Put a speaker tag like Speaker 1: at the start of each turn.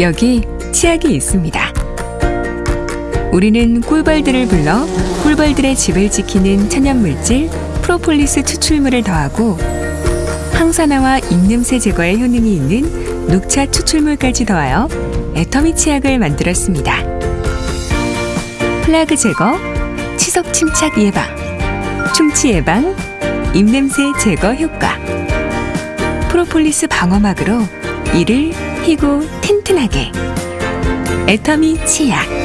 Speaker 1: 여기 치약이 있습니다. 우리는 꿀벌들을 불러 꿀벌들의 집을 지키는 천연물질 프로폴리스 추출물을 더하고 항산화와 입냄새 제거에 효능이 있는 녹차 추출물까지 더하여 애터미 치약을 만들었습니다. 플라그 제거, 치석 침착 예방, 충치 예방, 입냄새 제거 효과. 프로폴리스 방어막으로 이를 희고 튼튼하게. 애터미 치약.